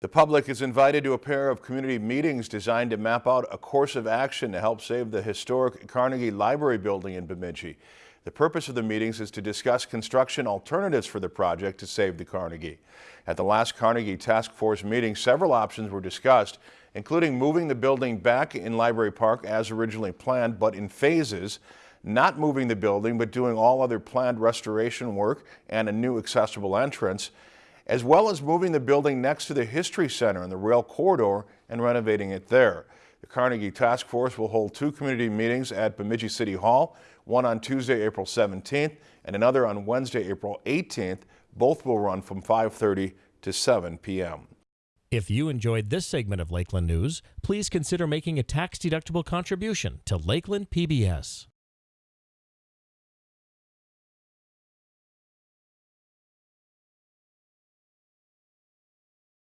The public is invited to a pair of community meetings designed to map out a course of action to help save the historic Carnegie Library building in Bemidji. The purpose of the meetings is to discuss construction alternatives for the project to save the Carnegie. At the last Carnegie Task Force meeting, several options were discussed, including moving the building back in Library Park as originally planned, but in phases, not moving the building, but doing all other planned restoration work and a new accessible entrance, as well as moving the building next to the History Center in the rail corridor and renovating it there. The Carnegie Task Force will hold two community meetings at Bemidji City Hall, one on Tuesday, April 17th, and another on Wednesday, April 18th. Both will run from 5.30 to 7 p.m. If you enjoyed this segment of Lakeland News, please consider making a tax-deductible contribution to Lakeland PBS.